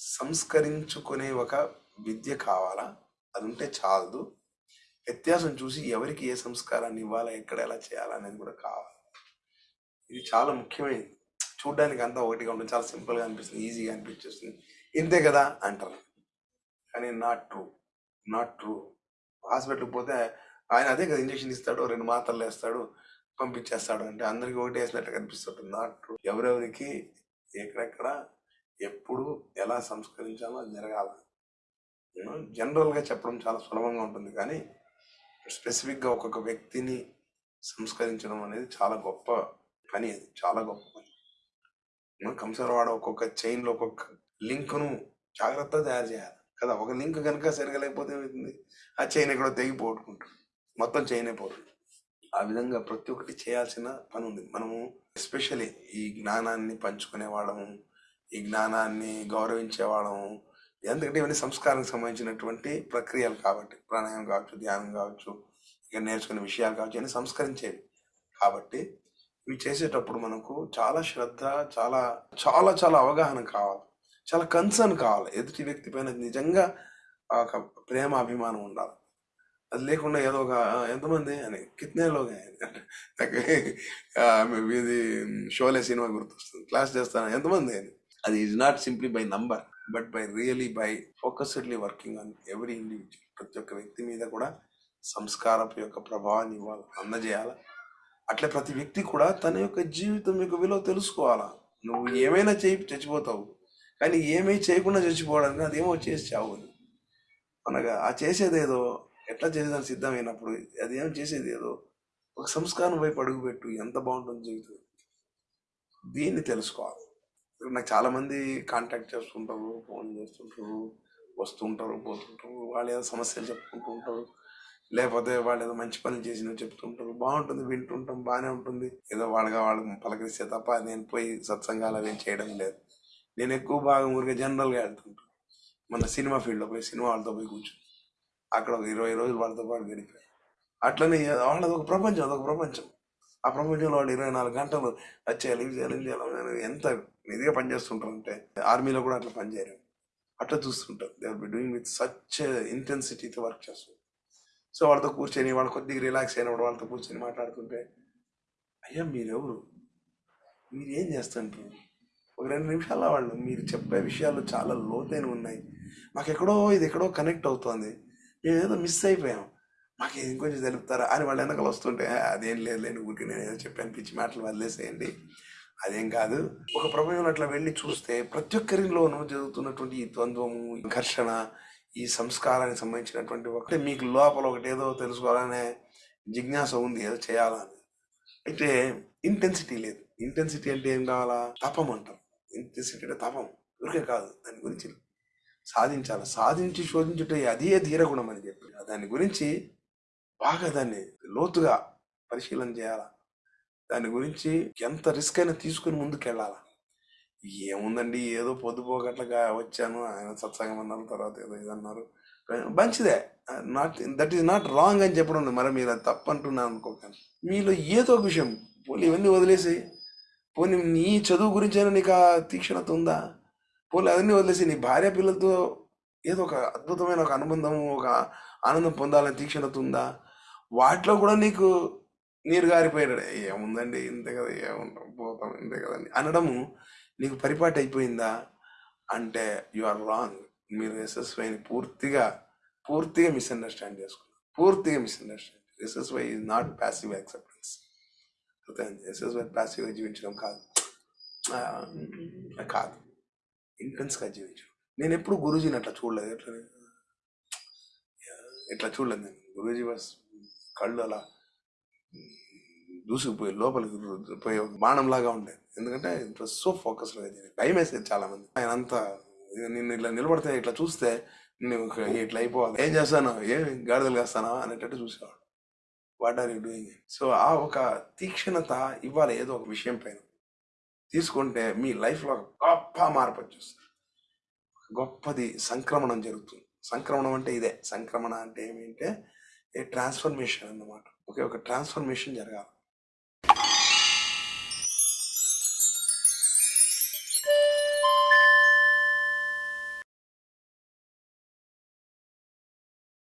సంస్కరించుకునే ఒక విద్య కావాలా? అది ఉంటే చాలదు. వ్యత్యాసం చూసి ఎవరికి ఏ సంస్కారాన్ని ఇవ్వాలా? ఎక్కడ ఎలా చేయాలా? అనేది కూడా కావాలి. ఇది చాలా ముఖ్యమైనది. చూడడానికి అంతా ఒకటిగా ఉంటుంది చాలా సింపుల్గా అనిపిస్తుంది. ఈజీగా అనిపించేస్తుంది. ఇంతే కదా అంటారు. కానీ నాట్ ట్రూ. Not true. హాస్పిటల్కి పోతే ఆయన అదే కదా ఇంజక్షన్ ఇస్తాడు రెండు మాత్రలు వేస్తాడు పంపించేస్తాడు అంటే అందరికీ ఒకటి వేసినట్టు కనిపిస్తుంటుంది. Not true. ఎవరెవరికి ఎక్కడెక్కడ ఎప్పుడు ఎలా సంస్కరించాలో అది జరగాలి. జనరల్గా చెప్పడం చాలా సులభంగా ఉంటుంది. కానీ స్పెసిఫిక్గా ఒక్కొక్క వ్యక్తిని సంస్కరించడం అనేది చాలా గొప్ప పని అది. చాలా గొప్ప పని. మనం కంసరవాడ ఒక్కొక్క చైన్లో ఒక్కొక్క లింక్ను జాగ్రత్తగా తయారు చేయాలి. కదా ఒక లింక్ కనుక సరిగా లేకపోతే ఏమవుతుంది ఆ చైన్ ఎక్కడో తెగి పోగొట్టుకుంటుంది మొత్తం చైన్ అయిపోతుంది ఆ విధంగా ప్రతి ఒక్కటి చేయాల్సిన పని ఉంది. మనము ఎస్పెషల్లీ ఈ జ్ఞానాన్ని పంచుకునే వాళ్ళము ఈ జ్ఞానాన్ని గౌరవించేవాళ్ళము ఎందుకంటే ఇవన్నీ సంస్కారానికి సంబంధించినటువంటి ప్రక్రియలు కాబట్టి. ప్రాణాయామం కావచ్చు ధ్యానం కావచ్చు ఇక నేర్చుకునే విషయాలు కావచ్చు అన్ని సంస్కరించేవి కాబట్టి ఇవి చేసేటప్పుడు మనకు చాలా శ్రద్ధ చాలా చాలా చాలా అవగాహన కావాలి. చాలా కన్సర్న్ కావాలి. ఎదుటి వ్యక్తి పైన నిజంగా ఒక ప్రేమ అభిమానం ఉండాలి. అది లేకుండా ఏదో ఒక ఎంతమంది? అని కిత్నే లోగా ఇది షోలే సినిమా గుర్తొస్తుంది. క్లాస్ చేస్తాను. ఎంతమంది? అని. అది is not simply by number but by really by focusedly working on every individual ప్రతి ఒక్క వ్యక్తి మీద కూడా సంస్కారపు యొక్క ప్రభావాన్ని ఇవ్వాలి అందజేయాలి? అట్లే ప్రతి వ్యక్తి కూడా తన యొక్క జీవితం యొక్క విలువ తెలుసుకోవాలా? నువ్వు ఏమైనా చేయి చచ్చిపోతావు. కానీ ఏమీ చేయకుండా చచ్చిపోవడానికి అదేమో చేసి చావు అని. అనగా ఆ చేసేదేదో ఎట్లా చేసేదానికి సిద్ధమైనప్పుడు అది ఏం చేసేది ఏదో ఒక సంస్కారం వైపు అడుగుపెట్టు ఎంత బాగుంటుంది జీవితం. దీన్ని తెలుసుకోవాలి. నాకు చాలా మంది కాంటాక్ట్ చేస్తుంటారు ఫోన్ చేస్తుంటారు వస్తుంటారు పోతుంటారు. వాళ్ళు ఏదో సమస్యలు చెప్పుకుంటూ ఉంటారు లేకపోతే వాళ్ళు ఏదో మంచి పనులు చేసిన చెప్తుంటారు. బాగుంటుంది వింటుంటాం బాగానే ఉంటుంది. ఏదో వాళ్ళగా వాళ్ళు పలకరిస్తే తప్ప నేను పోయి సత్సంగాలు అవి చేయడం లేదు. నేను ఎక్కువ భాగం ఊరికే జనరల్గా వెళ్తుంటాను. మన సినిమా ఫీల్డ్లో పోయి సినిమా వాళ్ళతో పోయి కూర్చుని. అక్కడ ఒక ఇరవై రోజులు వాళ్ళతో పాటు గడిపాయి అట్లనే వాళ్ళది ఒక ప్రపంచం అదొక ప్రపంచం. ఆ ప్రపంచంలో వాళ్ళు ఇరవై నాలుగు గంటలు అది చేయాలి చేయాలి చేయాలి ఎంత ఇదిగా పనిచేస్తుంటారంటే ఆర్మీలో కూడా అట్లా పనిచేయరు అట్లా చూస్తుంటారు. They are be doing with such ఇంటెన్సిటీతో work చేస్తారు సో వాళ్ళతో కూర్చొని వాళ్ళు కొద్దిగా రిలాక్స్ అయినప్పుడు వాళ్ళతో కూర్చొని మాట్లాడుతుంటే అయ్యా మీరెవరు? మీరు ఏం చేస్తుంటారు? ఒక రెండు నిమిషాల వాళ్ళు మీరు చెప్పే విషయాలు చాలా లోతైన ఉన్నాయి. మాకు ఎక్కడో ఇది ఎక్కడో కనెక్ట్ అవుతోంది. మేము ఏదో మిస్ అయిపోయాం. మాకు ఇది ఇంకొంచెం తెలుపుతారా అని వాళ్ళు వెనకాల వస్తుంటే అదేం లేదు లేని ఊరికి నేను ఏదో చెప్పాను పిచ్చి మాటలు వదిలేసేయండి. అదేం కాదు ఒక ప్రపంచంలో అట్లా వెళ్ళి చూస్తే ప్రతి ఒక్కరిలోనూ జరుగుతున్నటువంటి ఈ ద్వంద్వము ఘర్షణ ఈ సంస్కారానికి సంబంధించినటువంటి ఒకటి మీకు లోపల ఒకటి ఏదో తెలుసుకోవాలనే జిజ్ఞాస ఉంది ఏదో చేయాలని అయితే ఇంటెన్సిటీ లేదు. ఇంటెన్సిటీ అంటే ఏం కావాలా? తపం అంటారు ఇంటెన్సిటీ అంటే తపం. ఊరికే కాదు దాని గురించి సాధించాలి? సాధించి శోధించుటే అదే ధీరగుణం అని చెప్పి. దాని గురించి బాగా దాన్ని లోతుగా పరిశీలన చేయాలా? దాని గురించి ఎంత రిస్క్ అయినా తీసుకుని ముందుకెళ్ళాలా? ఏముందండి ఏదో పొద్దుపోగట్లుగా వచ్చాను ఆయన సత్సంగం అన్నారు తర్వాత ఏదో ఇది అన్నారు. మంచిదే. Not that is not wrong అని చెప్పడం ఉంది. మరి మీరు అది తప్పంటున్నాను అనుకోకండి. మీలో ఏదో ఒక విషయం పోనీ ఇవన్నీ వదిలేసి పోనీ నీ చదువు గురించైనా నీకు ఆ తీక్షణత ఉందా? పోనీ అవన్నీ వదిలేసి నీ భార్య పిల్లలతో ఏదో ఒక అద్భుతమైన ఒక అనుబంధం ఒక ఆనందం పొందాలని తీక్షణత ఉందా? వాటిలో కూడా నీకు నీరు గారిపోయాడు ఏముందండి? ఇంతే కదా ఏముంటాం? పోతాం ఇంతే కదండి. అనడము నీకు పరిపాటి అయిపోయిందా? అంటే యు ఆర్ రాంగ్. మీరు ఎస్ఎస్వైని పూర్తిగా పూర్తిగా మిస్అండర్స్టాండ్ చేసుకున్నారు. పూర్తిగా misunderstand SSY is not passive acceptance. SSY ప్యాసివ్గా జీవించడం కాదు. కాదు. ఇంటెన్స్గా జీవించడం. నేను ఎప్పుడు గురూజీని అట్లా చూడలేదు. ఎట్లా ఇట్లా చూడలేదు నేను. గురూజీ వాస్ కళ్ళు అలా దూసుకుపోయి లోపలికి పోయి బాణంలాగా ఉండేది ఎందుకంటే ఇట్ సో ఫోకస్ జరిగింది భయం వేసేది చాలా మంది ఆయన అంతా నిన్ను ఇట్లా నిలబడితే ఇట్లా చూస్తే నువ్వు ఇట్లా అయిపోవాలి. ఏం చేస్తాను? ఏం గాడిదలు కాస్తానా? అనేటట్టు చూసేవాడు. What are you doing so ఆ ఒక తీక్షణత ఇవ్వాలి ఏదో ఒక విషయం పైన. తీసుకుంటే మీ లైఫ్లో ఒక గొప్ప మార్పు వచ్చేస్తుంది. గొప్పది సంక్రమణం జరుగుతుంది. సంక్రమణం అంటే ఇదే. సంక్రమణ అంటే ఏమిటంటే ఏ ట్రాన్స్ఫర్మేషన్ అన్నమాట. ఓకే ఒక ట్రాన్స్ఫర్మేషన్ జరగాలి.